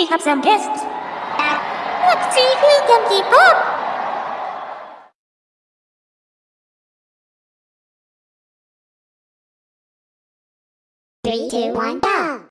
We have some guests. Let's see who can keep up. Three, two, one, go!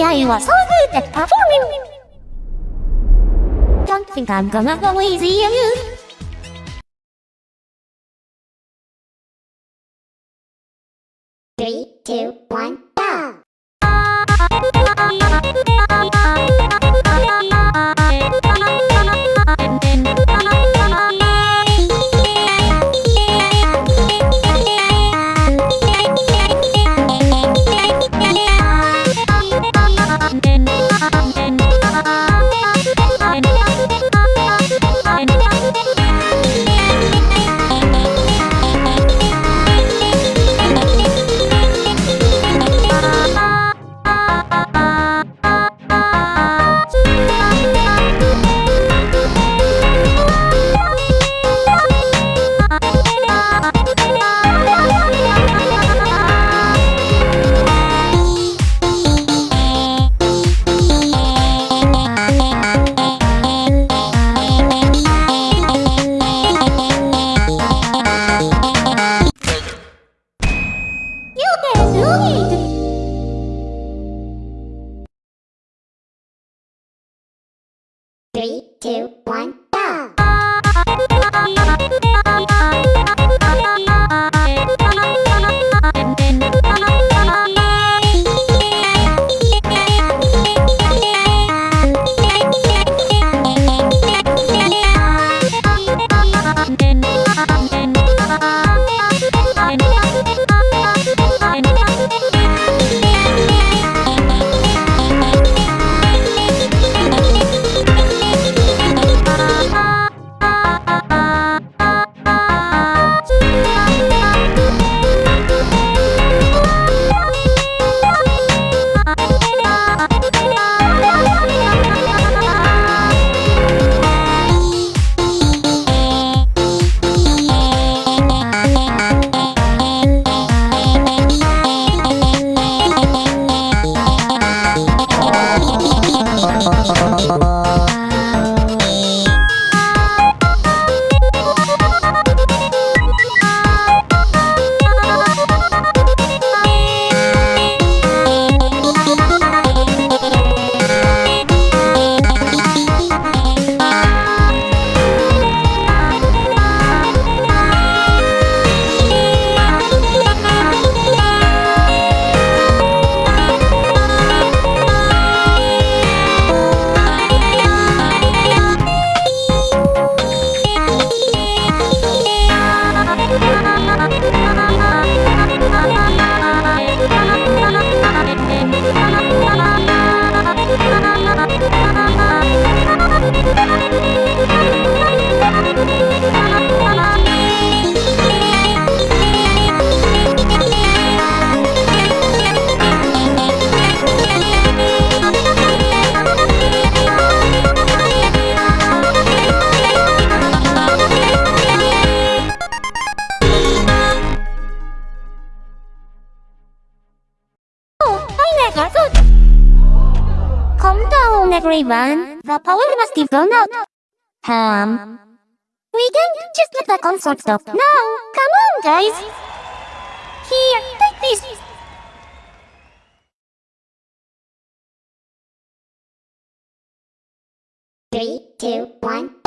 I were so good at performing. Don't think I'm gonna go easy on you. Three, two, one, on, everyone. The power must be blown out. Um. We can't just let the concert stop. No, come on, guys. Here, take this. Three, two, one,